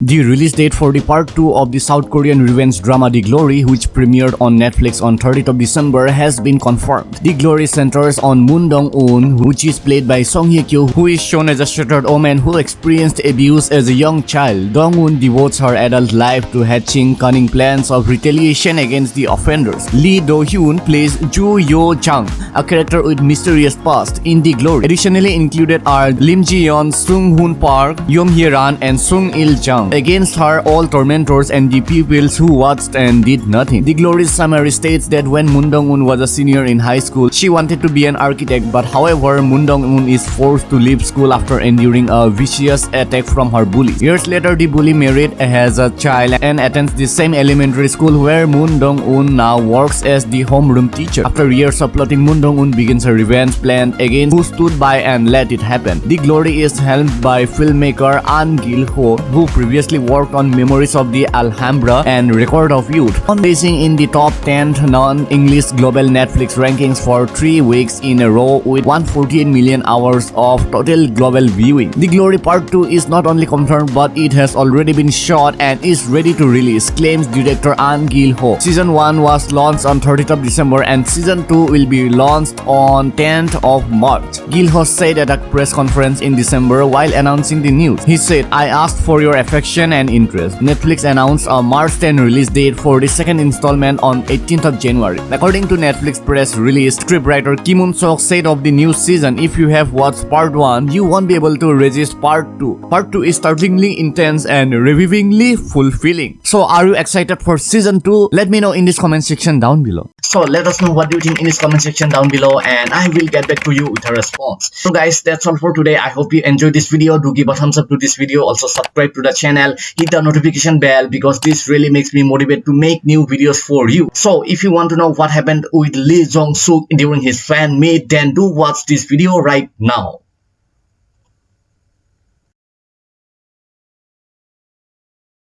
The release date for the part 2 of the South Korean revenge drama The Glory, which premiered on Netflix on 30th of December, has been confirmed. The Glory centers on Moon Dong-un, which is played by Song Hye-kyo, who is shown as a shattered woman who experienced abuse as a young child. Dong-un devotes her adult life to hatching cunning plans of retaliation against the offenders. Lee Do-hyun plays Joo Yo-chang, a character with mysterious past in The Glory. Additionally included are Lim Ji-yeon, Sung Hoon Park, Yom Hye-ran, and Sung Il-jung. Against her, all tormentors and the pupils who watched and did nothing. The Glory's summary states that when Moon Dong-un was a senior in high school, she wanted to be an architect but however, Moon Dong-un is forced to leave school after enduring a vicious attack from her bully. Years later, the bully married, has a child and attends the same elementary school where Moon Dong-un now works as the homeroom teacher. After years of plotting, Moon Dong-un begins a revenge plan against who stood by and let it happen. The Glory is helmed by filmmaker An Gil-ho who previously worked on Memories of the Alhambra and Record of Youth, on basing in the top 10 non-English global Netflix rankings for 3 weeks in a row with 148 million hours of total global viewing. The Glory Part 2 is not only confirmed but it has already been shot and is ready to release, claims director An Gil-ho. Season 1 was launched on 30th of December and Season 2 will be launched on 10th of March. Gil-ho said at a press conference in December while announcing the news. He said, I asked for your affection and interest. Netflix announced a March 10 release date for the second installment on 18th of January. According to Netflix press release, scriptwriter Kim Eun-sook said of the new season, if you have watched part 1, you won't be able to resist part 2. Part 2 is startlingly intense and revivingly fulfilling. So are you excited for season 2? Let me know in this comment section down below. So let us know what you think in this comment section down below and I will get back to you with a response. So guys, that's all for today. I hope you enjoyed this video. Do give a thumbs up to this video. Also subscribe to the channel hit the notification bell because this really makes me motivate to make new videos for you so if you want to know what happened with lee jong suk during his fan meet then do watch this video right now